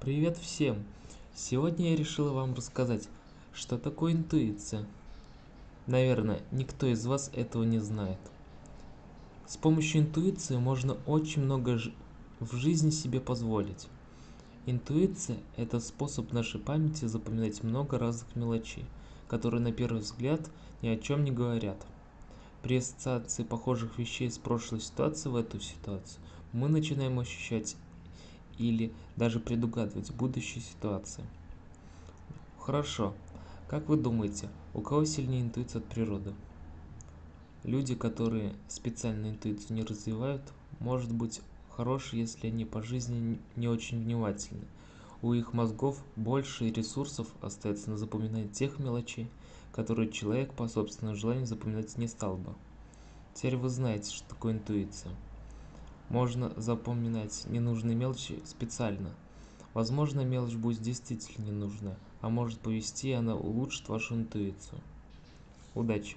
Привет всем! Сегодня я решила вам рассказать, что такое интуиция. Наверное, никто из вас этого не знает. С помощью интуиции можно очень много в жизни себе позволить. Интуиция – это способ нашей памяти запоминать много разных мелочей, которые на первый взгляд ни о чем не говорят. При ассоциации похожих вещей с прошлой ситуацией в эту ситуацию мы начинаем ощущать или даже предугадывать будущие ситуации. Хорошо. Как вы думаете, у кого сильнее интуиция от природы? Люди, которые специально интуицию не развивают, может быть хороши, если они по жизни не очень внимательны. У их мозгов больше ресурсов остается на запоминание тех мелочей, которые человек по собственному желанию запоминать не стал бы. Теперь вы знаете, что такое интуиция. Можно запоминать ненужные мелочи специально. Возможно, мелочь будет действительно ненужная, а может повести, она улучшит вашу интуицию. Удачи!